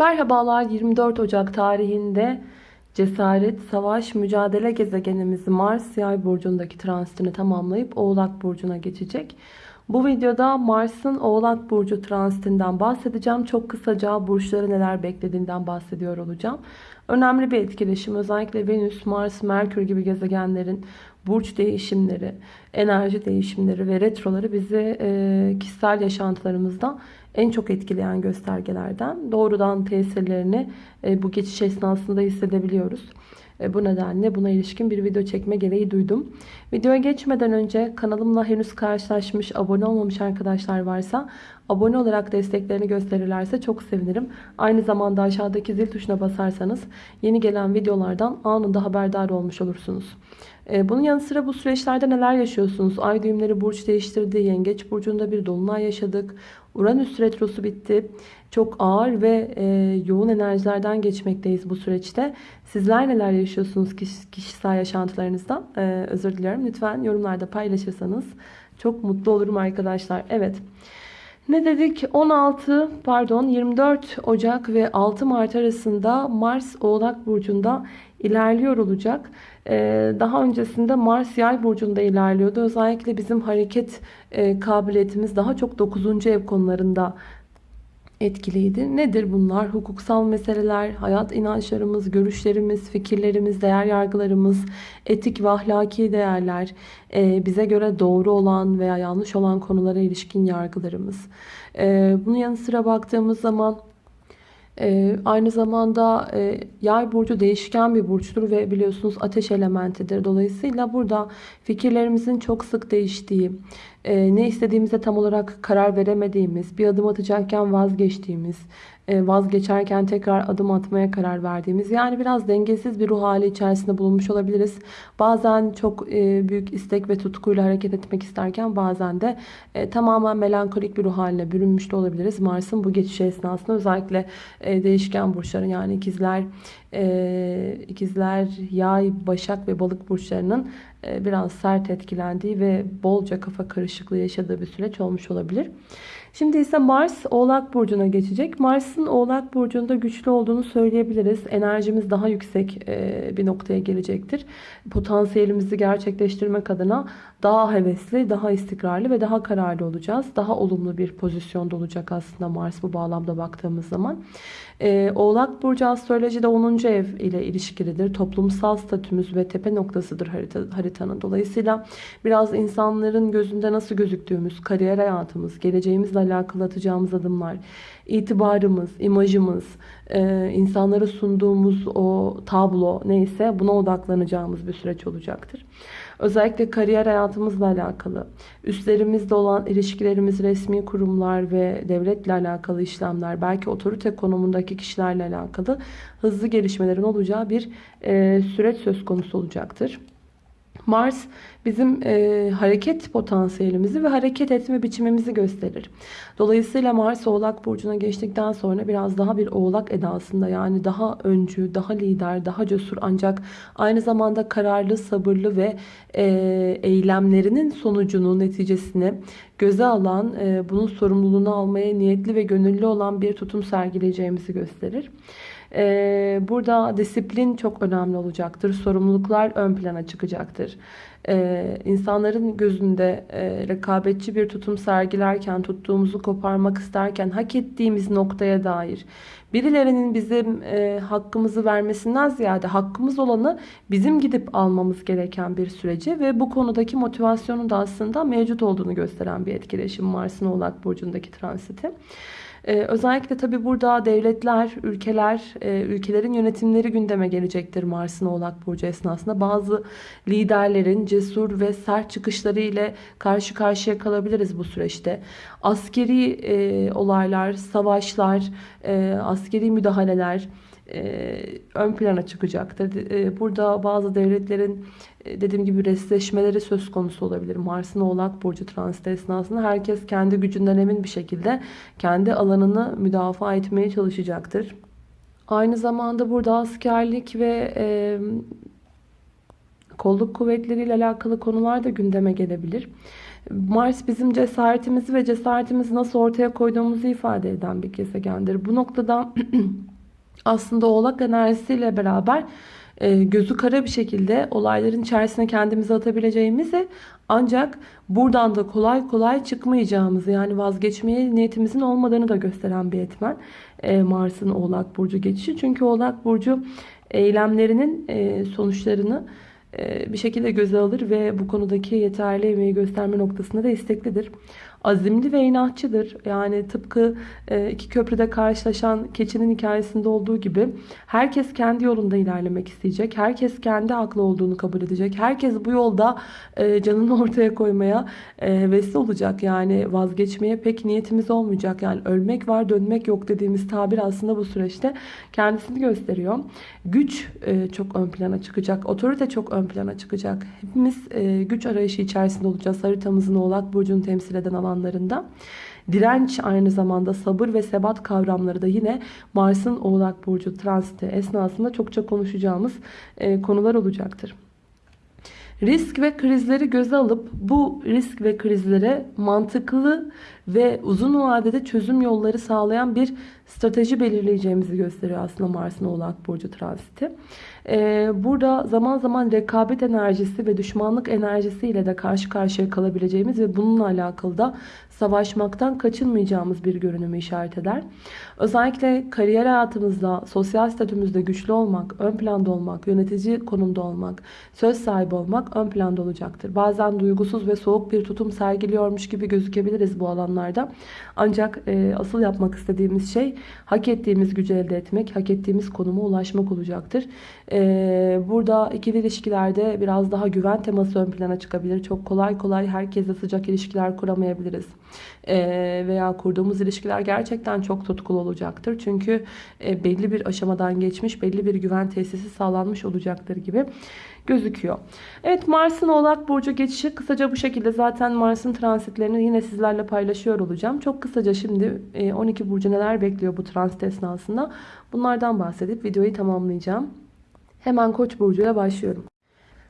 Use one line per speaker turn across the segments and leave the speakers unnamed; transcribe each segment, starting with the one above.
Merhabalar 24 Ocak tarihinde cesaret, savaş, mücadele gezegenimiz Mars yay burcundaki transitini tamamlayıp Oğlak Burcu'na geçecek. Bu videoda Mars'ın Oğlak Burcu transitinden bahsedeceğim. Çok kısaca burçları neler beklediğinden bahsediyor olacağım. Önemli bir etkileşim özellikle Venüs, Mars, Merkür gibi gezegenlerin burç değişimleri, enerji değişimleri ve retroları bizi kişisel yaşantılarımızda en çok etkileyen göstergelerden. Doğrudan tesirlerini e, bu geçiş esnasında hissedebiliyoruz. E, bu nedenle buna ilişkin bir video çekme gereği duydum. Videoya geçmeden önce kanalımla henüz karşılaşmış, abone olmamış arkadaşlar varsa abone olarak desteklerini gösterirlerse çok sevinirim. Aynı zamanda aşağıdaki zil tuşuna basarsanız yeni gelen videolardan anında haberdar olmuş olursunuz. E, bunun yanı sıra bu süreçlerde neler yaşıyorsunuz? Ay düğümleri burç değiştirdi. Yengeç burcunda bir dolunay yaşadık. Uranüs retrosu bitti. Çok ağır ve e, yoğun enerjilerden geçmekteyiz bu süreçte. Sizler neler yaşıyorsunuz kişisel yaşantılarınızda? E, özür diliyorum. Lütfen yorumlarda paylaşırsanız çok mutlu olurum arkadaşlar. Evet. Ne dedik? 16 pardon 24 Ocak ve 6 Mart arasında Mars Oğlak Burcu'nda ilerliyor olacak. Ee, daha öncesinde Mars Yay burcunda ilerliyordu. Özellikle bizim hareket e, kabiliyetimiz daha çok 9. ev konularında etkiliydi. Nedir bunlar? Hukuksal meseleler, hayat inançlarımız, görüşlerimiz, fikirlerimiz, değer yargılarımız, etik ve ahlaki değerler, e, bize göre doğru olan veya yanlış olan konulara ilişkin yargılarımız. E, bunun yanı sıra baktığımız zaman ee, aynı zamanda e, yay burcu değişken bir burçtur ve biliyorsunuz ateş elementidir. Dolayısıyla burada fikirlerimizin çok sık değiştiği, e, ne istediğimize tam olarak karar veremediğimiz, bir adım atacakken vazgeçtiğimiz, e, vazgeçerken tekrar adım atmaya karar verdiğimiz yani biraz dengesiz bir ruh hali içerisinde bulunmuş olabiliriz. Bazen çok e, büyük istek ve tutkuyla hareket etmek isterken bazen de e, tamamen melankolik bir ruh haline bürünmüş de olabiliriz. Mars'ın bu geçiş esnasında özellikle değişken burçların yani ikizler, ikizler, yay, başak ve balık burçlarının biraz sert etkilendiği ve bolca kafa karışıklığı yaşadığı bir süreç olmuş olabilir. Şimdi ise Mars Oğlak Burcu'na geçecek. Mars'ın Oğlak Burcu'nda güçlü olduğunu söyleyebiliriz. Enerjimiz daha yüksek e, bir noktaya gelecektir. Potansiyelimizi gerçekleştirmek adına daha hevesli, daha istikrarlı ve daha kararlı olacağız. Daha olumlu bir pozisyonda olacak aslında Mars bu bağlamda baktığımız zaman. Ee, Oğlak Burcu astrolojide 10. ev ile ilişkilidir. Toplumsal statümüz ve tepe noktasıdır harita, haritanın. Dolayısıyla biraz insanların gözünde nasıl gözüktüğümüz, kariyer hayatımız, geleceğimizle alakalı atacağımız adımlar, itibarımız, imajımız, e, insanlara sunduğumuz o tablo neyse buna odaklanacağımız bir süreç olacaktır. Özellikle kariyer hayatımızla alakalı, üstlerimizle olan ilişkilerimiz, resmi kurumlar ve devletle alakalı işlemler, belki otorite konumundaki kişilerle alakalı hızlı gelişmelerin olacağı bir e, süreç söz konusu olacaktır. Mars bizim e, hareket potansiyelimizi ve hareket etme biçimimizi gösterir. Dolayısıyla Mars Oğlak Burcu'na geçtikten sonra biraz daha bir Oğlak edasında yani daha öncü, daha lider, daha cesur ancak aynı zamanda kararlı, sabırlı ve e, eylemlerinin sonucunu, neticesini göze alan, e, bunun sorumluluğunu almaya niyetli ve gönüllü olan bir tutum sergileyeceğimizi gösterir. Ee, burada disiplin çok önemli olacaktır. Sorumluluklar ön plana çıkacaktır. Ee, insanların gözünde e, rekabetçi bir tutum sergilerken, tuttuğumuzu koparmak isterken hak ettiğimiz noktaya dair birilerinin bizim e, hakkımızı vermesinden ziyade hakkımız olanı bizim gidip almamız gereken bir süreci ve bu konudaki motivasyonun da aslında mevcut olduğunu gösteren bir etkileşim Mars'ın Oğlak Burcu'ndaki transiti. Ee, özellikle tabi burada devletler, ülkeler, e, ülkelerin yönetimleri gündeme gelecektir Mars'ın Oğlak Burcu esnasında. Bazı liderlerin cesur ve sert çıkışları ile karşı karşıya kalabiliriz bu süreçte. Askeri e, olaylar, savaşlar, e, askeri müdahaleler, e, ön plana çıkacaktır. E, burada bazı devletlerin e, dediğim gibi resleşmeleri söz konusu olabilir. Mars'ın Oğlak Burcu transit esnasında herkes kendi gücünden emin bir şekilde kendi alanını müdafaa etmeye çalışacaktır. Aynı zamanda burada askerlik ve e, kolluk kuvvetleriyle alakalı konular da gündeme gelebilir. Mars bizim cesaretimizi ve cesaretimizi nasıl ortaya koyduğumuzu ifade eden bir gezegendir. Bu noktada aslında oğlak enerjisiyle beraber e, gözü kara bir şekilde olayların içerisine kendimizi atabileceğimizi ancak buradan da kolay kolay çıkmayacağımızı yani vazgeçmeye niyetimizin olmadığını da gösteren bir etmen e, Mars'ın Oğlak Burcu geçişi. Çünkü Oğlak Burcu eylemlerinin e, sonuçlarını bir şekilde göze alır ve bu konudaki yeterli emeği gösterme noktasında da isteklidir azimli ve inatçıdır. Yani tıpkı e, iki köprüde karşılaşan keçinin hikayesinde olduğu gibi herkes kendi yolunda ilerlemek isteyecek. Herkes kendi haklı olduğunu kabul edecek. Herkes bu yolda e, canını ortaya koymaya e, hevesli olacak. Yani vazgeçmeye pek niyetimiz olmayacak. Yani ölmek var dönmek yok dediğimiz tabir aslında bu süreçte kendisini gösteriyor. Güç çok ön plana çıkacak. Otorite çok ön plana çıkacak. Hepimiz güç arayışı içerisinde olacağız. Haritamızın oğlak burcunu temsil eden alan alanlarında. Direnç aynı zamanda sabır ve sebat kavramları da yine Mars'ın Oğlak Burcu transiti esnasında çokça konuşacağımız e, konular olacaktır. Risk ve krizleri göze alıp bu risk ve krizlere mantıklı ve uzun vadede çözüm yolları sağlayan bir strateji belirleyeceğimizi gösteriyor aslında Mars'ın Oğlak Burcu transiti. Ee, burada zaman zaman rekabet enerjisi ve düşmanlık enerjisiyle de karşı karşıya kalabileceğimiz ve bununla alakalı da savaşmaktan kaçınmayacağımız bir görünümü işaret eder. Özellikle kariyer hayatımızda, sosyal statümüzde güçlü olmak, ön planda olmak, yönetici konumda olmak, söz sahibi olmak ön planda olacaktır. Bazen duygusuz ve soğuk bir tutum sergiliyormuş gibi gözükebiliriz bu alanlarda. Ancak e, asıl yapmak istediğimiz şey hak ettiğimiz gücü elde etmek, hak ettiğimiz konuma ulaşmak olacaktır. E, burada ikili ilişkilerde biraz daha güven teması ön plana çıkabilir. Çok kolay kolay herkesle sıcak ilişkiler kuramayabiliriz. E, veya kurduğumuz ilişkiler gerçekten çok tutkulu olacaktır. Çünkü e, belli bir aşamadan geçmiş, belli bir güven tesisi sağlanmış olacaktır gibi gözüküyor. Evet Mars'ın Oğlak Burcu geçişi kısaca bu şekilde. Zaten Mars'ın transitlerini yine sizlerle paylaşıyor olacağım. Çok kısaca şimdi 12 e, Burcu neler bekliyor bu transit esnasında bunlardan bahsedip videoyu tamamlayacağım. Hemen Koç burcu ile başlıyorum.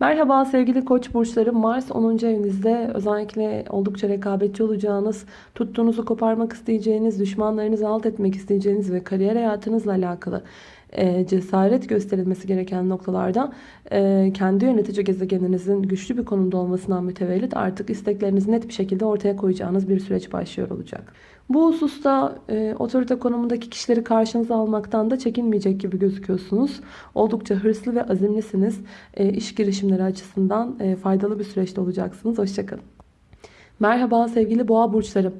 Merhaba sevgili koç burçları. Mars 10. evinizde özellikle oldukça rekabetçi olacağınız, tuttuğunuzu koparmak isteyeceğiniz, düşmanlarınızı alt etmek isteyeceğiniz ve kariyer hayatınızla alakalı e, cesaret gösterilmesi gereken noktalarda e, kendi yönetici gezegeninizin güçlü bir konumda olmasından mütevellit artık isteklerinizi net bir şekilde ortaya koyacağınız bir süreç başlıyor olacak. Bu hususta e, otorite konumundaki kişileri karşınıza almaktan da çekinmeyecek gibi gözüküyorsunuz. Oldukça hırslı ve azimlisiniz. E, iş girişimleri açısından e, faydalı bir süreçte olacaksınız. Hoşçakalın. Merhaba sevgili boğa burçları.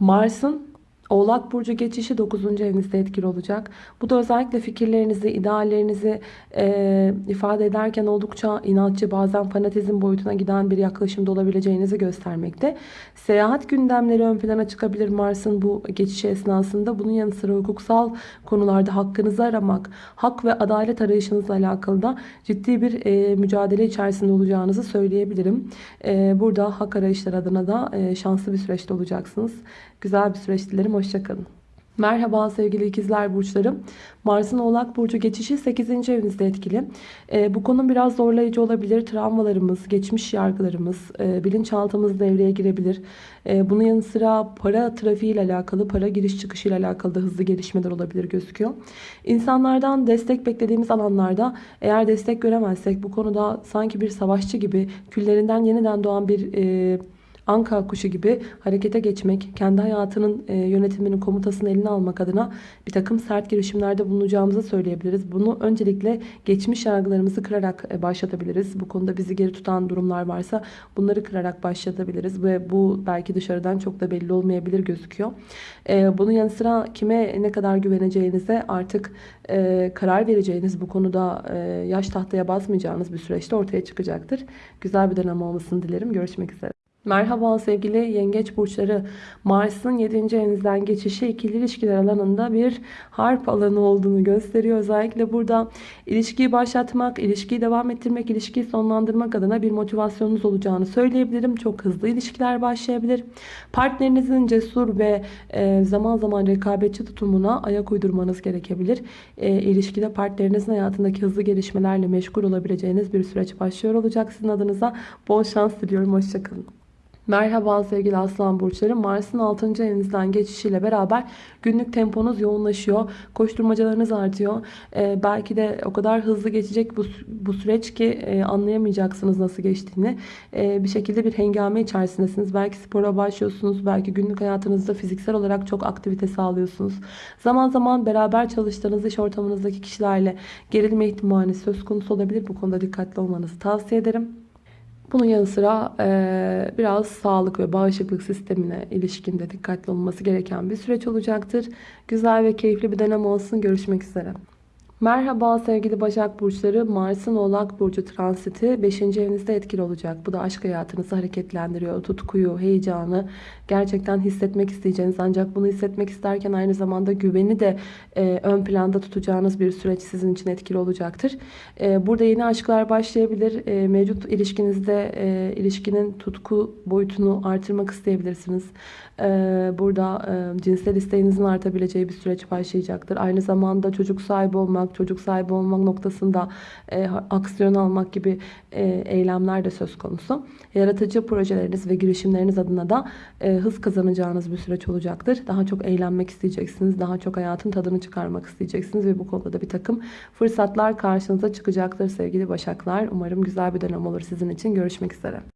Mars'ın Oğlak Burcu geçişi 9. evinizde etkili olacak. Bu da özellikle fikirlerinizi, ideallerinizi e, ifade ederken oldukça inatçı bazen fanatizm boyutuna giden bir yaklaşımda olabileceğinizi göstermekte. Seyahat gündemleri ön plana çıkabilir Mars'ın bu geçişi esnasında. Bunun yanı sıra hukuksal konularda hakkınızı aramak, hak ve adalet arayışınızla alakalı da ciddi bir e, mücadele içerisinde olacağınızı söyleyebilirim. E, burada hak arayışları adına da e, şanslı bir süreçte olacaksınız. Güzel bir süreç dilerim. Hoşçakalın. Merhaba sevgili ikizler burçlarım. Mars'ın oğlak burcu geçişi 8. evinizde etkili. E, bu konu biraz zorlayıcı olabilir. Travmalarımız, geçmiş yargılarımız, e, bilinçaltımız devreye girebilir. E, bunun yanı sıra para trafiği ile alakalı, para giriş çıkışı ile alakalı da hızlı gelişmeler olabilir gözüküyor. İnsanlardan destek beklediğimiz alanlarda eğer destek göremezsek bu konuda sanki bir savaşçı gibi küllerinden yeniden doğan bir... E, anka kuşu gibi harekete geçmek, kendi hayatının e, yönetiminin komutasını eline almak adına bir takım sert girişimlerde bulunacağımızı söyleyebiliriz. Bunu öncelikle geçmiş yargılarımızı kırarak e, başlatabiliriz. Bu konuda bizi geri tutan durumlar varsa bunları kırarak başlatabiliriz ve bu belki dışarıdan çok da belli olmayabilir gözüküyor. E, bunun yanı sıra kime ne kadar güveneceğinize artık karar vereceğiniz bu konuda yaş tahtaya basmayacağınız bir süreçte ortaya çıkacaktır. Güzel bir dönem olmasını dilerim. Görüşmek üzere. Merhaba sevgili yengeç burçları. Mars'ın 7. evinizden geçişi ikili ilişkiler alanında bir harp alanı olduğunu gösteriyor. Özellikle burada ilişkiyi başlatmak, ilişkiyi devam ettirmek, ilişkiyi sonlandırmak adına bir motivasyonunuz olacağını söyleyebilirim. Çok hızlı ilişkiler başlayabilir. Partnerinizin cesur ve e, zaman zaman rekabetçi tutumuna ayak uydurmanız gerekebilir. E, ilişkide partnerinizin hayatındaki hızlı gelişmelerle meşgul olabileceğiniz bir süreç başlıyor olacak sizin adınıza. Bol şans diliyorum. Hoşçakalın. Merhaba sevgili aslan burçları. Mars'ın 6. evinizden geçişiyle beraber günlük temponuz yoğunlaşıyor. Koşturmacalarınız artıyor. Ee, belki de o kadar hızlı geçecek bu, bu süreç ki e, anlayamayacaksınız nasıl geçtiğini. Ee, bir şekilde bir hengame içerisindesiniz. Belki spora başlıyorsunuz. Belki günlük hayatınızda fiziksel olarak çok aktivite sağlıyorsunuz. Zaman zaman beraber çalıştığınız iş ortamınızdaki kişilerle gerilme ihtimali söz konusu olabilir. Bu konuda dikkatli olmanızı tavsiye ederim. Bunun yanı sıra e, biraz sağlık ve bağışıklık sistemine ilişkinde dikkatli olması gereken bir süreç olacaktır. Güzel ve keyifli bir dönem olsun. Görüşmek üzere. Merhaba sevgili Başak Burçları. Mars'ın Oğlak Burcu transiti 5. evinizde etkili olacak. Bu da aşk hayatınızı hareketlendiriyor. Tutkuyu, heyecanı gerçekten hissetmek isteyeceğiniz ancak bunu hissetmek isterken aynı zamanda güveni de e, ön planda tutacağınız bir süreç sizin için etkili olacaktır. E, burada yeni aşklar başlayabilir. E, mevcut ilişkinizde e, ilişkinin tutku boyutunu artırmak isteyebilirsiniz. E, burada e, cinsel isteğinizin artabileceği bir süreç başlayacaktır. Aynı zamanda çocuk sahibi olmak, çocuk sahibi olmak noktasında e, aksiyon almak gibi e, eylemler de söz konusu. Yaratıcı projeleriniz ve girişimleriniz adına da e, hız kazanacağınız bir süreç olacaktır. Daha çok eğlenmek isteyeceksiniz. Daha çok hayatın tadını çıkarmak isteyeceksiniz ve bu konuda da bir takım fırsatlar karşınıza çıkacaktır sevgili Başaklar. Umarım güzel bir dönem olur sizin için. Görüşmek üzere.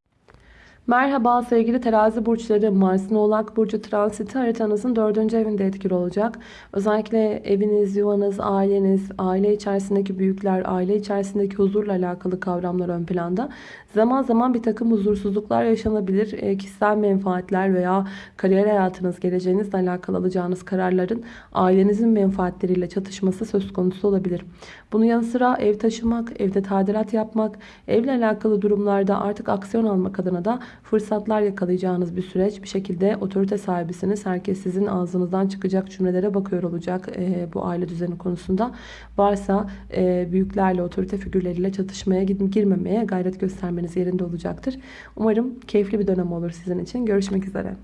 Merhaba sevgili terazi burçları. Mars'ın oğlak burcu transiti haritanızın dördüncü evinde etkili olacak. Özellikle eviniz, yuvanız, aileniz, aile içerisindeki büyükler, aile içerisindeki huzurla alakalı kavramlar ön planda. Zaman zaman bir takım huzursuzluklar yaşanabilir. E, kişisel menfaatler veya kariyer hayatınız, geleceğinizle alakalı alacağınız kararların ailenizin menfaatleriyle çatışması söz konusu olabilir. Bunun yanı sıra ev taşımak, evde tadilat yapmak, evle alakalı durumlarda artık aksiyon almak adına da fırsatlar yakalayacağınız bir süreç. Bir şekilde otorite sahibisiniz. Herkes sizin ağzınızdan çıkacak cümlelere bakıyor olacak e, bu aile düzeni konusunda. Varsa e, büyüklerle, otorite figürleriyle çatışmaya girmemeye gayret göstermeniz yerinde olacaktır. Umarım keyifli bir dönem olur sizin için. Görüşmek üzere.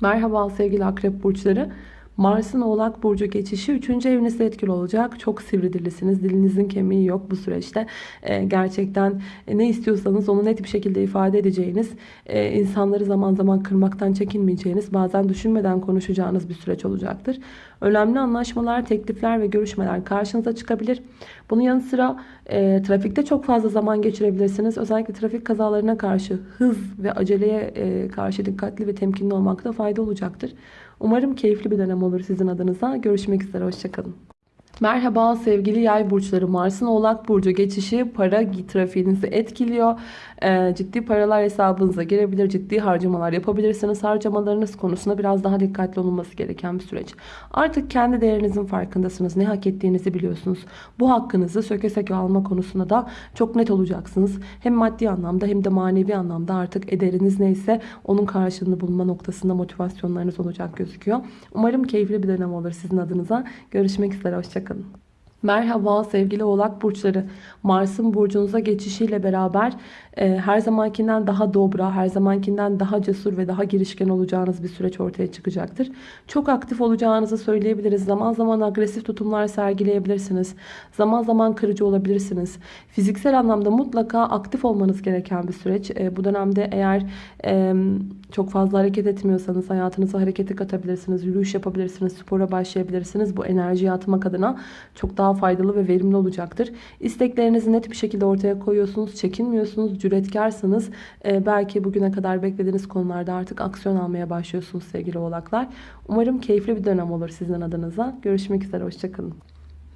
Merhaba sevgili akrep burçları. Mars'ın Oğlak Burcu geçişi 3. evinizde etkili olacak. Çok sivri dilisiniz. Dilinizin kemiği yok bu süreçte. Ee, gerçekten e, ne istiyorsanız onu net bir şekilde ifade edeceğiniz, e, insanları zaman zaman kırmaktan çekinmeyeceğiniz, bazen düşünmeden konuşacağınız bir süreç olacaktır. Önemli anlaşmalar, teklifler ve görüşmeler karşınıza çıkabilir. Bunun yanı sıra e, trafikte çok fazla zaman geçirebilirsiniz. Özellikle trafik kazalarına karşı hız ve aceleye e, karşı dikkatli ve temkinli olmakta fayda olacaktır. Umarım keyifli bir dönem olur sizin adınıza. Görüşmek üzere. Hoşçakalın. Merhaba sevgili yay burçları. Mars'ın oğlak burcu geçişi para trafiğinizi etkiliyor. Ee, ciddi paralar hesabınıza girebilir. Ciddi harcamalar yapabilirsiniz. Harcamalarınız konusunda biraz daha dikkatli olunması gereken bir süreç. Artık kendi değerinizin farkındasınız. Ne hak ettiğinizi biliyorsunuz. Bu hakkınızı söke söke alma konusunda da çok net olacaksınız. Hem maddi anlamda hem de manevi anlamda artık ederiniz neyse onun karşılığını bulma noktasında motivasyonlarınız olacak gözüküyor. Umarım keyifli bir dönem olur sizin adınıza. Görüşmek üzere. Hoşçakalın. hoşçakalın. Merhaba sevgili oğlak burçları. Mars'ın burcunuza geçişiyle beraber e, her zamankinden daha dobra, her zamankinden daha cesur ve daha girişken olacağınız bir süreç ortaya çıkacaktır. Çok aktif olacağınızı söyleyebiliriz. Zaman zaman agresif tutumlar sergileyebilirsiniz. Zaman zaman kırıcı olabilirsiniz. Fiziksel anlamda mutlaka aktif olmanız gereken bir süreç. E, bu dönemde eğer e, çok fazla hareket etmiyorsanız hayatınıza hareketi katabilirsiniz. Yürüyüş yapabilirsiniz. Spora başlayabilirsiniz. Bu enerjiyi atmak adına çok daha faydalı ve verimli olacaktır. İsteklerinizi net bir şekilde ortaya koyuyorsunuz. Çekinmiyorsunuz. Cüretkarsınız. Ee, belki bugüne kadar beklediğiniz konularda artık aksiyon almaya başlıyorsunuz sevgili oğlaklar. Umarım keyifli bir dönem olur sizin adınıza. Görüşmek üzere. Hoşçakalın.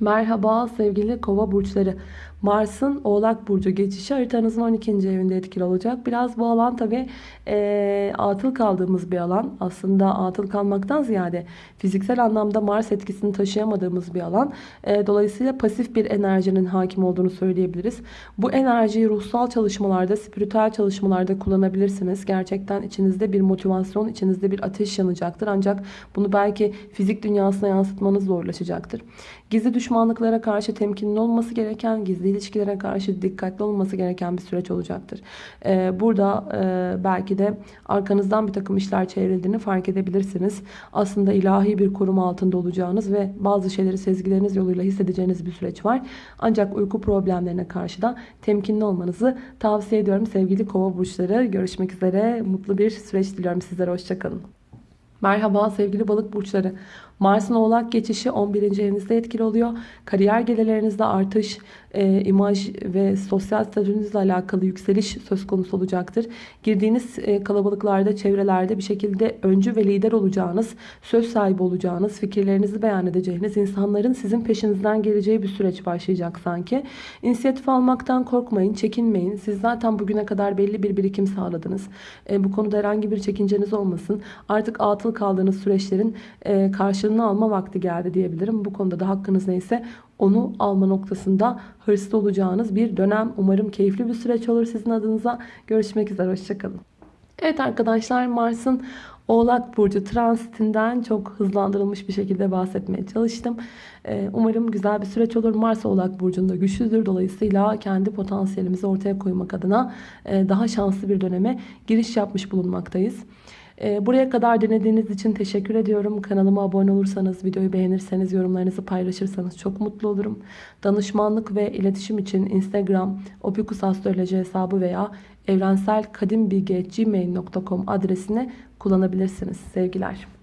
Merhaba sevgili kova burçları. Mars'ın Oğlak Burcu geçişi haritanızın 12. evinde etkili olacak. Biraz bu alan tabi e, atıl kaldığımız bir alan. Aslında atıl kalmaktan ziyade fiziksel anlamda Mars etkisini taşıyamadığımız bir alan. E, dolayısıyla pasif bir enerjinin hakim olduğunu söyleyebiliriz. Bu enerjiyi ruhsal çalışmalarda, spiritüel çalışmalarda kullanabilirsiniz. Gerçekten içinizde bir motivasyon, içinizde bir ateş yanacaktır. Ancak bunu belki fizik dünyasına yansıtmanız zorlaşacaktır. Gizli düşman düşmanlıklara karşı temkinli olması gereken, gizli ilişkilere karşı dikkatli olması gereken bir süreç olacaktır. Ee, burada e, belki de arkanızdan bir takım işler çevrildiğini fark edebilirsiniz. Aslında ilahi bir koruma altında olacağınız ve bazı şeyleri sezgileriniz yoluyla hissedeceğiniz bir süreç var. Ancak uyku problemlerine karşı da temkinli olmanızı tavsiye ediyorum sevgili kova burçları. Görüşmek üzere. Mutlu bir süreç diliyorum sizlere. Hoşçakalın. Merhaba sevgili balık burçları. Mars'ın oğlak geçişi 11. evinizde etkili oluyor. Kariyer gelirlerinizde artış, e, imaj ve sosyal statünüzle alakalı yükseliş söz konusu olacaktır. Girdiğiniz e, kalabalıklarda, çevrelerde bir şekilde öncü ve lider olacağınız, söz sahibi olacağınız, fikirlerinizi beyan edeceğiniz, insanların sizin peşinizden geleceği bir süreç başlayacak sanki. İnisiyatif almaktan korkmayın, çekinmeyin. Siz zaten bugüne kadar belli bir birikim sağladınız. E, bu konuda herhangi bir çekinceniz olmasın. Artık atıl kaldığınız süreçlerin e, karşılığını alma vakti geldi diyebilirim. Bu konuda da hakkınız neyse onu alma noktasında hırslı olacağınız bir dönem. Umarım keyifli bir süreç olur sizin adınıza. Görüşmek üzere. Hoşçakalın. Evet arkadaşlar Mars'ın Oğlak Burcu transitinden çok hızlandırılmış bir şekilde bahsetmeye çalıştım. Ee, umarım güzel bir süreç olur. Mars Oğlak Burcu'nda güçlüdür. Dolayısıyla kendi potansiyelimizi ortaya koymak adına e, daha şanslı bir döneme giriş yapmış bulunmaktayız. Ee, buraya kadar dinlediğiniz için teşekkür ediyorum. Kanalıma abone olursanız, videoyu beğenirseniz, yorumlarınızı paylaşırsanız çok mutlu olurum. Danışmanlık ve iletişim için Instagram, opikusastroloji hesabı veya evrenselkadimbilgi.gmail.com adresini kullanabilirsiniz. Sevgiler.